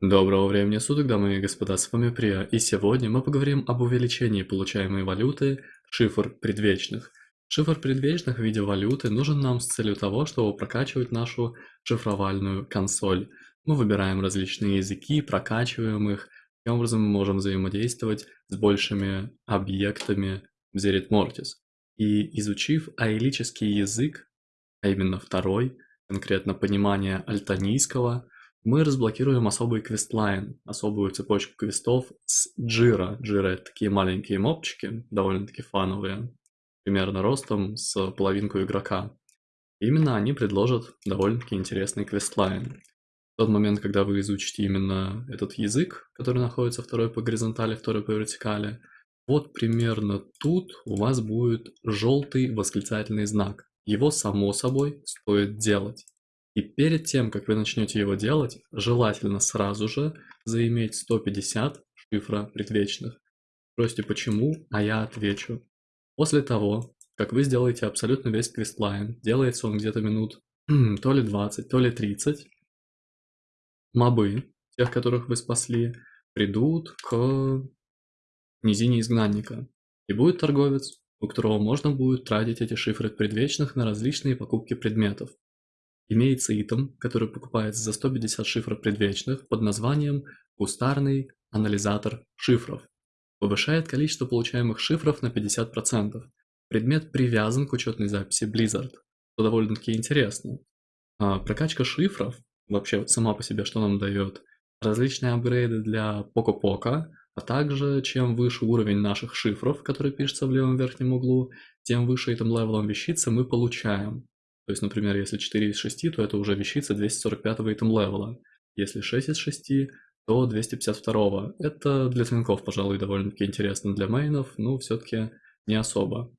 Доброго времени суток, дамы и господа, с вами Прия, и сегодня мы поговорим об увеличении получаемой валюты шифр предвечных. Шифр предвечных в виде валюты нужен нам с целью того, чтобы прокачивать нашу шифровальную консоль. Мы выбираем различные языки, прокачиваем их, таким образом мы можем взаимодействовать с большими объектами в Zerith Mortis. И изучив аэлический язык, а именно второй, конкретно понимание альтанийского, мы разблокируем особый questline, особую цепочку квестов с Джира. Джира это такие маленькие мопчики, довольно-таки фановые, примерно ростом с половинку игрока. Именно они предложат довольно-таки интересный questline. В тот момент, когда вы изучите именно этот язык, который находится второй по горизонтали, второй по вертикали, вот примерно тут у вас будет желтый восклицательный знак. Его, само собой, стоит делать. И перед тем, как вы начнете его делать, желательно сразу же заиметь 150 шифра предвечных. Спросите почему, а я отвечу. После того, как вы сделаете абсолютно весь квестлайн, делается он где-то минут то ли 20, то ли 30, мобы, тех, которых вы спасли, придут к низине изгнанника. И будет торговец, у которого можно будет тратить эти шифры предвечных на различные покупки предметов. Имеется итем, который покупается за 150 шифров предвечных под названием «Кустарный анализатор шифров». Повышает количество получаемых шифров на 50%. Предмет привязан к учетной записи Blizzard, что довольно-таки интересно. А прокачка шифров, вообще сама по себе что нам дает? Различные апгрейды для Поко-Пока, а также чем выше уровень наших шифров, который пишется в левом верхнем углу, тем выше item level ом вещицы мы получаем. То есть, например, если 4 из 6, то это уже вещица 245 item level а. Если 6 из 6, то 252. Это для твинков, пожалуй, довольно-таки интересно для мейнов, но все-таки не особо.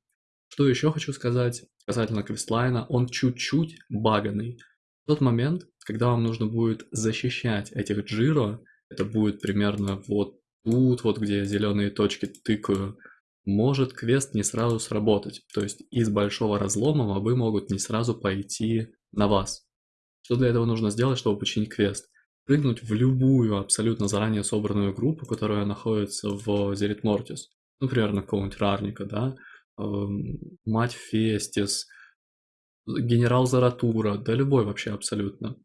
Что еще хочу сказать касательно questline а, он чуть-чуть багованный. В тот момент, когда вам нужно будет защищать этих джиро, это будет примерно вот тут, вот где зеленые точки тыкаю, может квест не сразу сработать, то есть из большого разлома мобы могут не сразу пойти на вас. Что для этого нужно сделать, чтобы починить квест? Прыгнуть в любую абсолютно заранее собранную группу, которая находится в Зерит Мортис. Например, на какого-нибудь Рарника, да? Эм, Мать Фестис, Генерал Заратура, да любой вообще абсолютно.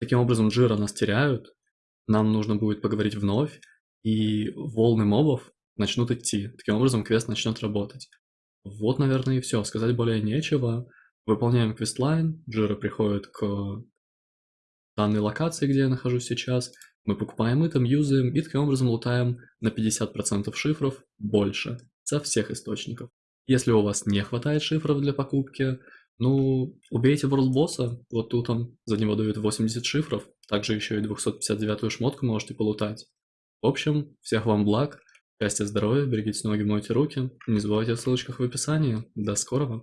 Таким образом, Джира нас теряют, нам нужно будет поговорить вновь, и волны мобов начнут идти. Таким образом, квест начнет работать. Вот, наверное, и все. Сказать более нечего. Выполняем квестлайн, Джира приходит к данной локации, где я нахожусь сейчас. Мы покупаем итем, юзаем и таким образом лутаем на 50% шифров больше со всех источников. Если у вас не хватает шифров для покупки, ну, убейте World босса, вот тут он, за него дают 80 шифров, также еще и 259 шмотку можете полутать. В общем, всех вам благ, Счастья, здоровья, берегите ноги, мойте руки. Не забывайте о ссылочках в описании. До скорого!